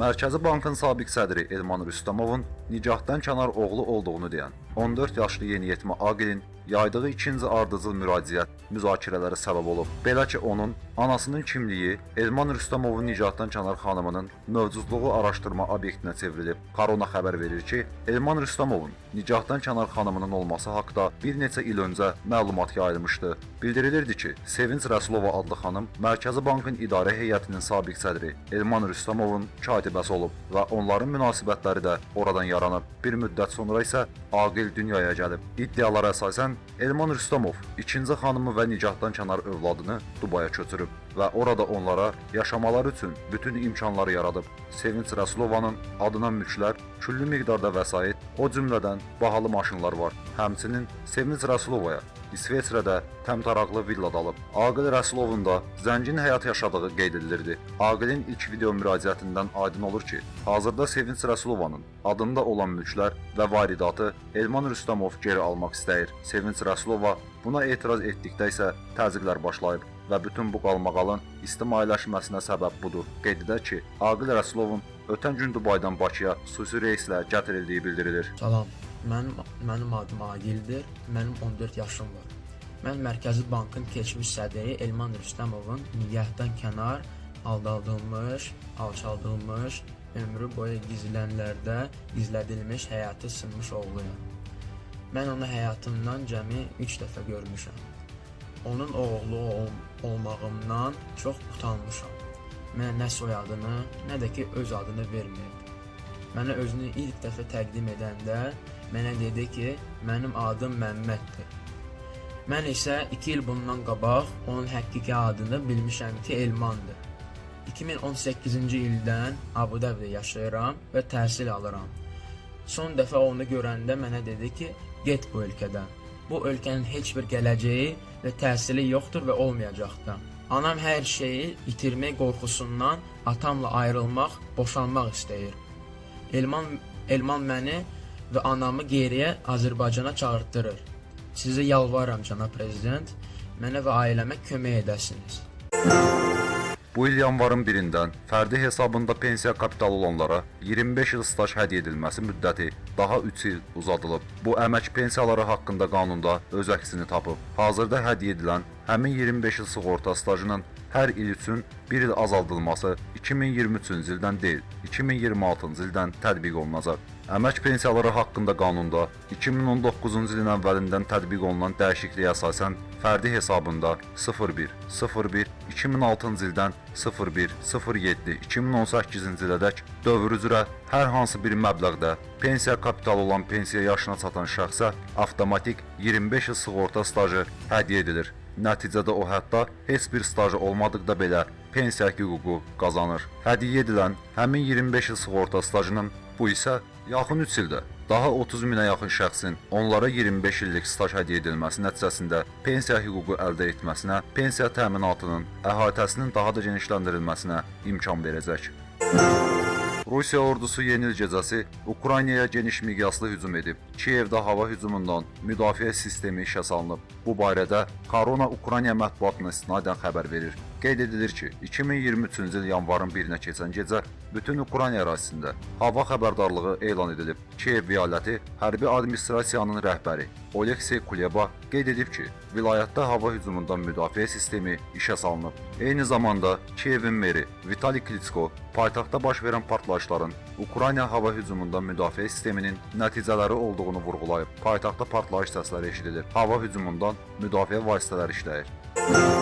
Mərkəzi Bankın sabiq sədri Elman Rüstəmovun nicahdan kənar oğlu olduğunu deyən 14 yaşlı yeniyetmə Aqilin yaydığı ikinci ardıcıl müraciət müzakirələrə səbəb olub. Belə ki, onun anasının kimliyi Elman Rüstəmovun nicahdan kənar xanımının mövcudluğu araşdırma obyektinə çevrilib. Korona xəbər verir ki, Elman Rüstəmovun nicahdan kənar xanımının olması haqqında bir neçə il öncə məlumat yayılmışdı. Bildirilirdi ki, Sevinç Rəsulova adlı xanım Mərkəzi Bankın idarə heyətinin sabiq sədri Elman Rüstəmovun katibəsi olub və onların münasibətləri də oradan yaranıb. Bir müddət sonra isə Aqil dünyaya gəlib. İddialara əsasən Elman Rüstəmov ikinci xanımı və nicahdan kənar övladını Dubaya köçürüb və orada onlara yaşamaları üçün bütün imkanları yaradıb. Sevinç Rəsulovanın adına mülklər, küllü miqdarda vəsait, o cümlədən bahalı maşınlar var. Həmçinin Sevinç Rəsulovaya İsveçrədə təmtaraqlı villa alıb. Aqil Rəsulovun da zəngin həyat yaşadığı qeyd edilirdi. Aqilin ilk video müraciətindən aydın olur ki, hazırda Sevinç Rəsulovanın adında olan mülklər və varidatı Elman Rüstəmov geri almaq istəyir. Sevinç Rəsulova buna etiraz etdikdə isə təzyiqlər başlayıb və bütün bu qalmaqalın ictimailəşməsinə səbəb budur. Qeyd edək ki, Aqil Rəsulovun ötən gün Dubaydan Bakıya xüsusi reyslə gətirildiyi bildirilir. Salam, mənim, mənim adım Agildir, mənim 14 yaşım var. Mən Mərkəzi Bankın keçmiş sədri Elman Rüstəmovun niyyətdən kənar aldadılmış, alçaldılmış, ömrü boyu gizlənlərdə gizlədilmiş həyatı sınmış oğluyam. Mən onu həyatımdan cəmi 3 dəfə görmüşəm. Onun oğlu ol olmağımdan çox utanmışam. Mənə nə soyadını, nə də ki öz adını verməyib. Mənə özünü ilk dəfə təqdim edəndə mənə dedi ki, mənim adım Məmməddir. Mən isə 2 il bundan qabaq onun həqiqi adını bilmişəm ki, Elmandır. 2018-ci ildən Abu Dhabidə yaşayıram və təhsil alıram. Son dəfə onu görəndə mənə dedi ki, get bu ölkədən. Bu ölkənin heç bir gələcəyi və təhsili yoxdur və olmayacaq da. Anam hər şeyi itirmək qorxusundan atamla ayrılmaq, boşanmaq istəyir. Elman Elman məni və anamı geriyə Azərbaycana çağırtdırır. Sizə yalvarıram cənab prezident, mənə və ailəmə kömək edəsiniz. Bu il yanvarın 1-dən fərdi hesabında pensiya kapitalı olanlara 25 il staj hədiyyə edilməsi müddəti daha 3 il uzadılıb. Bu əmək pensiyaları haqqında qanunda öz əksini tapıb. Hazırda hədiyyə edilən həmin 25 il sığorta stajının hər il üçün 1 il azaldılması 2023-cü ildən deyil, 2026-cı ildən tətbiq olunacaq. Əmək pensiyaları haqqında qanunda 2019-cu ilin əvvəlindən tətbiq olunan dəyişikliyə əsasən fərdi hesabında 01 01 2006-cı ildən 01 07 2018-ci ilədək dövr üzrə hər hansı bir məbləğdə pensiya kapitalı olan pensiya yaşına çatan şəxsə avtomatik 25 il sığorta stajı hədiyyə edilir. Nəticədə o hətta heç bir stajı olmadıqda belə pensiya hüququ qazanır. Hədiyyə edilən həmin 25 il sığorta stajının bu isə yaxın 3 ildə daha 30 minə yaxın şəxsin onlara 25 illik staj hədiyyə edilməsi nəticəsində pensiya hüququ əldə etməsinə, pensiya təminatının əhatəsinin daha da genişləndirilməsinə imkan verəcək. Rusiya ordusu yeni il gecəsi Ukraynaya geniş miqyaslı hücum edib. Kiyevdə hava hücumundan müdafiə sistemi işə salınıb. Bu barədə Korona Ukrayna mətbuatına istinadən xəbər verir. Qeyd edilir ki, 2023-cü il yanvarın 1-nə keçən gecə bütün Ukrayna ərazisində hava xəbərdarlığı elan edilib. Kiyev vilayati hərbi administrasiyanın rəhbəri Oleksiy Kuleba qeyd edib ki, vilayətdə hava hücumundan müdafiə sistemi işə salınıb. Eyni zamanda Kiyevin meri Vitali Klitsko paytaxtda baş verən partlayışların Ukrayna hava hücumundan müdafiə sisteminin nəticələri olduğunu vurğulayıb. Paytaxtda partlayış səsləri eşidilir. Hava hücumundan müdafiə vasitələri işləyir.